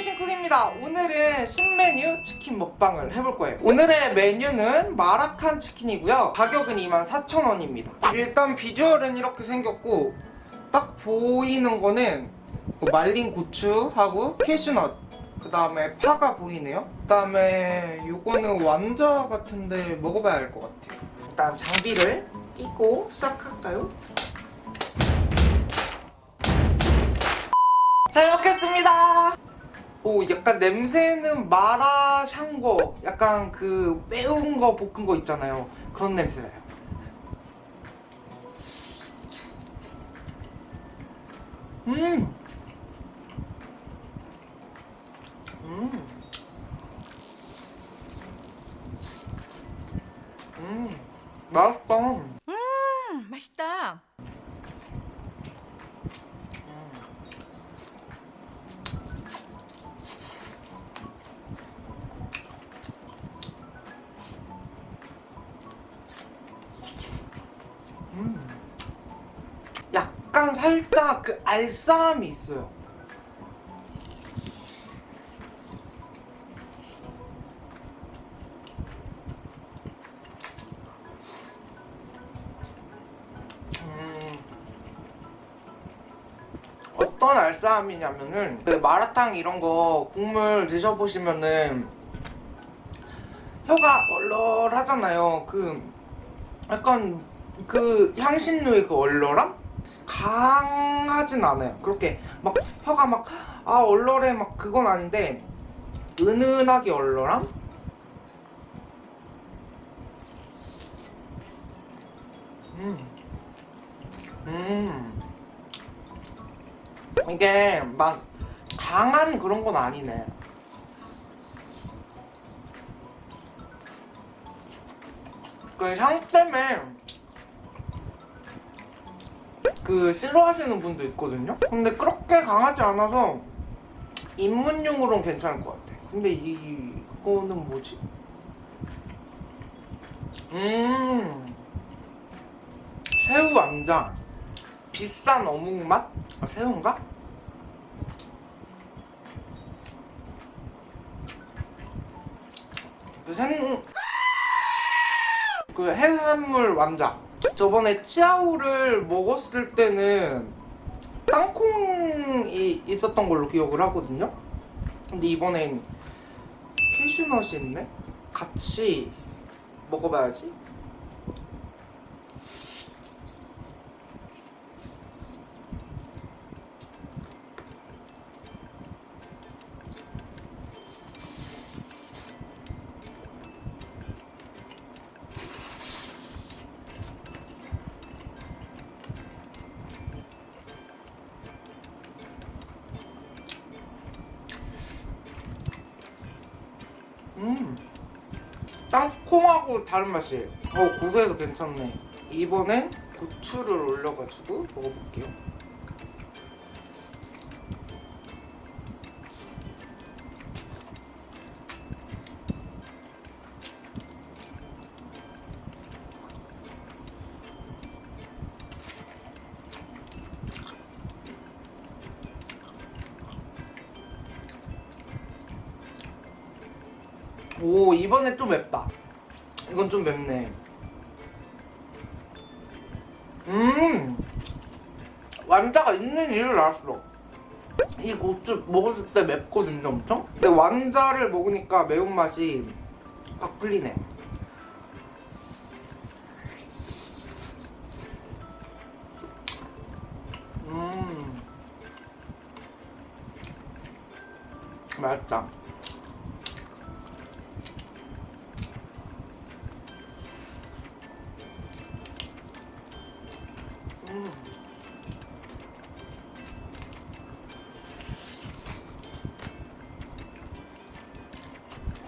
신 쿡입니다. 오늘은 신메뉴 치킨 먹방을 해볼 거예요. 오늘의 메뉴는 마라칸 치킨이고요. 가격은 24,000원입니다. 일단 비주얼은 이렇게 생겼고 딱 보이는 거는 뭐 말린 고추하고 캐슈넛 그 다음에 파가 보이네요. 그 다음에 요거는 완자 같은데 먹어봐야 할것 같아요. 일단 장비를 끼고 시작할까요? 잘 먹겠습니다. 오 약간 냄새는 마라 샹궈 약간 그 매운 거 볶은 거 있잖아요 그런 냄새나요 음. 음. 음. 맛있다 음, 맛있다. 약간 살짝 그 알싸함이 있어요. 음. 어떤 알싸함이냐면은 그 마라탕 이런 거 국물 드셔보시면은 혀가 얼얼하잖아요. 그 약간 그 향신료의 그 얼얼함? 강하진 않아요. 그렇게 막 혀가 막 아 얼얼해 막 그건 아닌데 은은하게 얼얼함? 음. 음. 이게 막 강한 그런 건 아니네. 그 향 때문에 그 싫어하시는 분도 있거든요. 근데 그렇게 강하지 않아서 입문용으로는 괜찮을 것 같아. 근데 이 이거는 뭐지? 음 새우 완장 비싼 어묵 맛? 아, 새우인가? 그 생... 그 해산물 완자 저번에 치아오를 먹었을 때는 땅콩이 있었던 걸로 기억을 하거든요 근데 이번엔 캐슈넛이 있네? 같이 먹어봐야지 땅콩하고 다른 맛이에요. 어 고소해서 괜찮네. 이번엔 고추를 올려가지고 먹어볼게요 오 이번엔 좀 맵다. 이건 좀 맵네. 음! 완자가 있는 이유를 알았어. 이 고추 먹었을 때 맵거든요 엄청? 근데 완자를 먹으니까 매운맛이 확 풀리네. 음. 맛있다 음.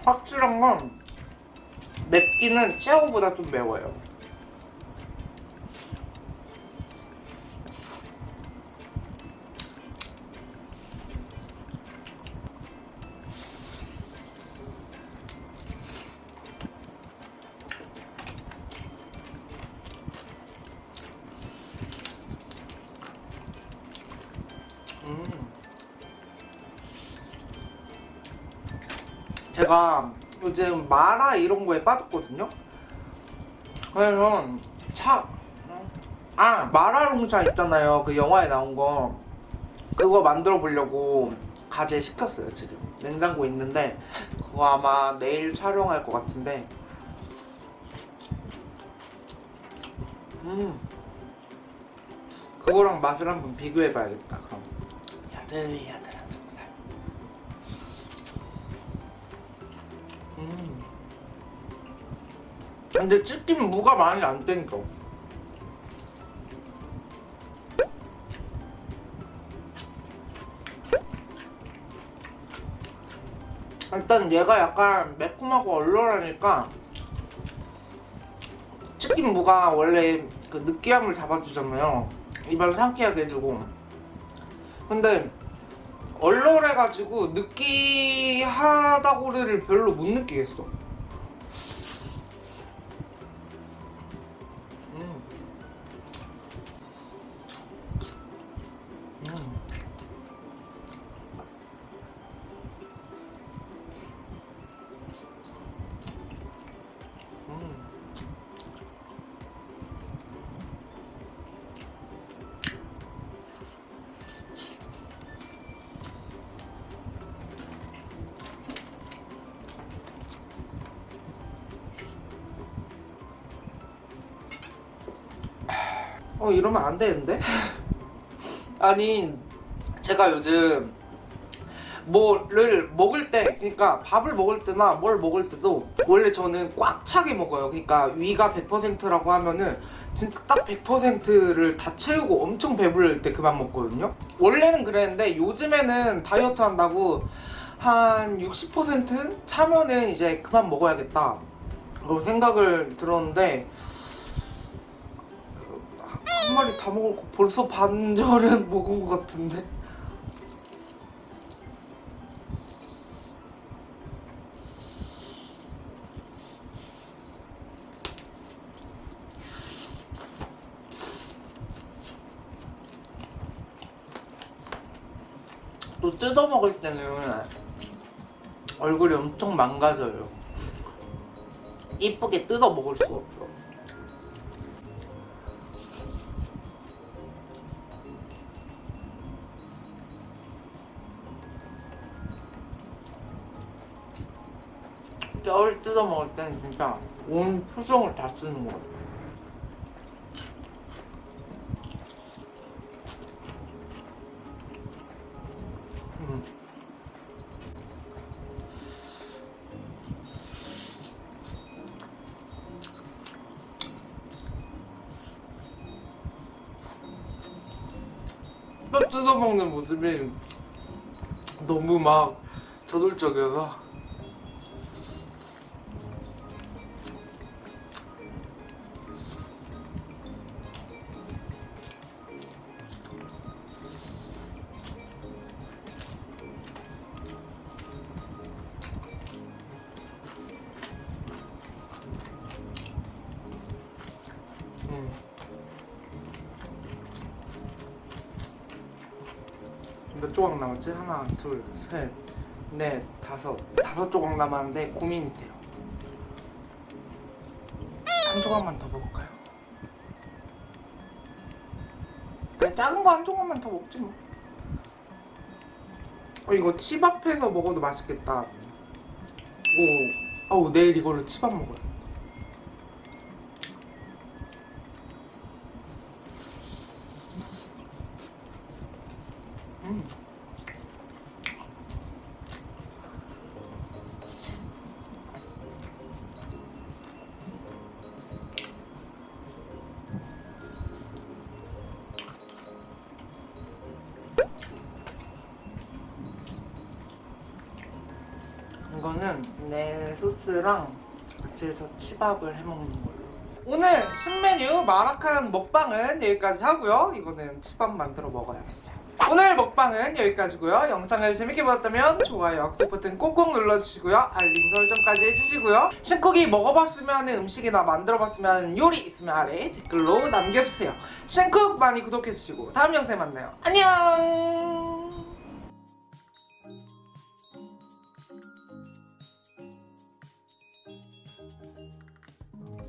확실한 건 맵기는 치아오보다 좀 매워요. 제가 요즘 마라 이런 거에 빠졌거든요. 그래서 차, 아 마라롱차 있잖아요. 그 영화에 나온 거. 그거 만들어 보려고 가재 시켰어요 지금. 냉장고 있는데 그거 아마 내일 촬영할 것 같은데. 음. 그거랑 맛을 한번 비교해 봐야겠다 그럼. 야들야들 근데 치킨 무가 많이 안 땡겨. 일단 얘가 약간 매콤하고 얼얼하니까 치킨 무가 원래 그 느끼함을 잡아주잖아요. 입안 상쾌하게 해주고. 근데 얼얼해가지고 느끼하다고를 별로 못 느끼겠어 어 이러면 안 되는데? 아니 제가 요즘 뭐를 먹을 때 그러니까 밥을 먹을 때나 뭘 먹을 때도 원래 저는 꽉 차게 먹어요. 그러니까 위가 100%라고 하면은 진짜 딱 100%를 다 채우고 엄청 배부를 때 그만 먹거든요. 원래는 그랬는데 요즘에는 다이어트 한다고 한 60% 차면은 이제 그만 먹어야겠다. 그런 생각을 들었는데 한 마리 다 먹었고 벌써 반절은 먹은 것 같은데 또 뜯어 먹을 때는 얼굴이 엄청 망가져요. 이쁘게 뜯어 먹을 수가 없어. 뜯어 먹을 때는 진짜 온 표정을 다 쓰는 거예요. 음. 뼈 뜯어 먹는 모습이 너무 막 저돌적이어서 몇 조각 남았지? 하나, 둘, 셋, 넷, 다섯. 다섯 조각 남았는데 고민이 돼요. 한 조각만 더 먹을까요? 그냥 작은 거 한 조각만 더 먹지 뭐. 어, 이거 치밥해서 먹어도 맛있겠다. 오, 어우 내일 이걸로 치밥 먹어요 음. 이거는 내일 소스랑 같이 해서 치밥을 해먹는 걸로 오늘 신메뉴 마라칸 먹방은 여기까지 하고요 이거는 치밥 만들어 먹어야겠어요 오늘 먹방은 여기까지고요. 영상을 재밌게 보셨다면 좋아요 구독 버튼 꼭꼭 눌러주시고요. 알림 설정까지 해주시고요. 신쿡이 먹어봤으면 하는 음식이나 만들어봤으면 하는 요리 있으면 아래 댓글로 남겨주세요. 신쿡 많이 구독해주시고 다음 영상에 만나요. 안녕